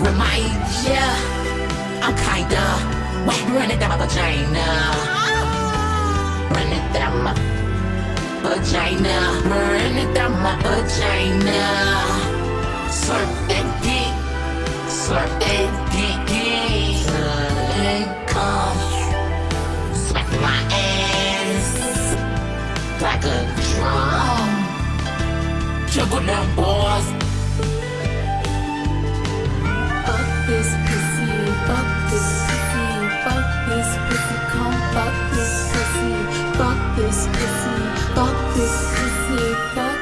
remind ya I'm kinda wet, run it down my vagina. Run it down my vagina. Run it down my vagina. Slurp that dick. Slurp that dick. Slurp and come. Smack my ass like a drum. Juggle them balls. Got this, it's me. This, it's me.